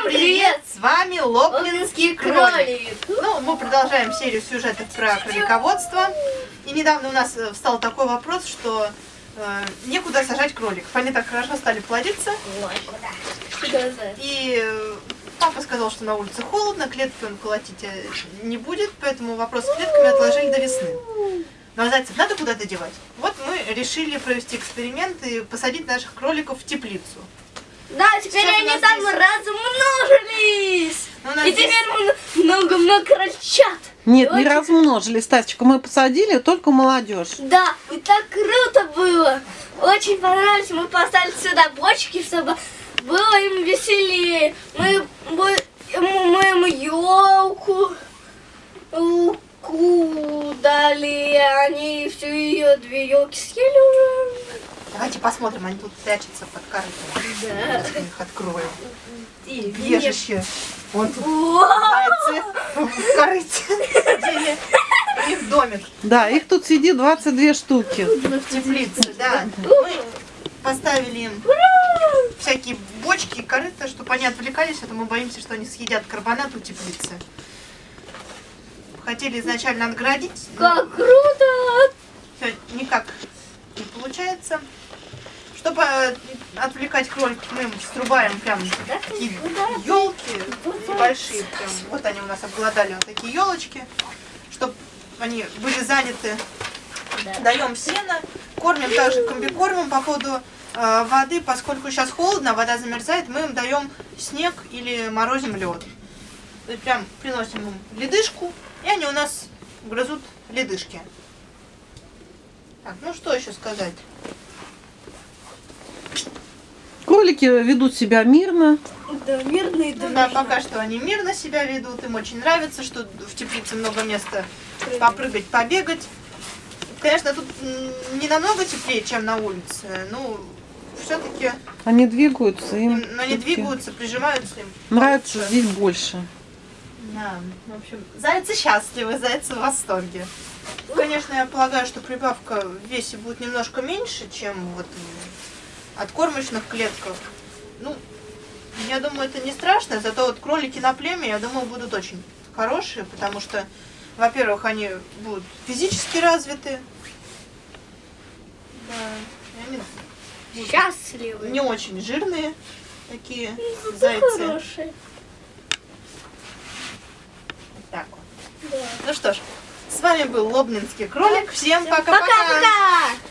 Всем привет! С вами Лоблинский кролик. кролик. Ну, мы продолжаем серию сюжетов про кролиководство. И недавно у нас э, встал такой вопрос, что э, некуда сажать кроликов. Они так хорошо стали плодиться. И э, папа сказал, что на улице холодно, клетки он колотить э, не будет, поэтому вопрос с клетками отложили до весны. Но зайцев надо куда-то девать. Вот мы решили провести эксперимент и посадить наших кроликов в теплицу. Да, теперь Сейчас они там здесь- размножились. Ну, И здесь- теперь много-много крольчат. Нет, не Очень- размножились, Стасечка. Мы посадили только молодежь. Да, и так круто было. Очень понравилось. Мы поставили сюда бочки, чтобы было им веселее. Мы, мы, мы им елку дали. Они всю ее две елки съели уже. Давайте посмотрим, они тут прячутся под корытом. Да. Мы их откроем. И Бежище. Вон тут зайцы в корыте них домик Да, их тут сидит 22 штуки. в теплице, да. Мы поставили им всякие бочки и корыта, чтобы они отвлекались, а то мы боимся, что они съедят карбонат у теплицы. Хотели изначально отгородить, но Как круто! всё никак не получается. Чтобы э, отвлекать кроликов, мы им срубаем прям такие елки небольшие. Прям. Вот они у нас обглодали вот такие елочки, чтобы они были заняты. Даем сено, кормим также комбикормом по поводу э, воды, поскольку сейчас холодно, вода замерзает, мы им даем снег или морозим лед. Прям приносим им ледышку, и они у нас грызут ледышки. Так, ну что еще сказать? Кролики ведут себя мирно. Да, мирный Ну да, пока что они мирно себя ведут, им очень нравится, что в теплице много места попрыгать, побегать. Конечно, тут не намного теплее, чем на улице, но все-таки Они двигаются. Им но они двигаются, прижимаются им. Нравится получше. здесь больше. Да, в общем, зайцы счастливы, зайцы в восторге. Конечно, я полагаю, что прибавка в весе будет немножко меньше, чем вот от кормочных клетках. Ну, я думаю, это не страшно, зато вот кролики на племя, я думаю, будут очень хорошие, потому что, во-первых, они будут физически развиты. Да, они будут Счастливый. не очень жирные такие зайцы. Хороший. Так вот. Да. Ну что ж, с вами был Лобнинский кролик. Всем пока-пока! Пока-пока!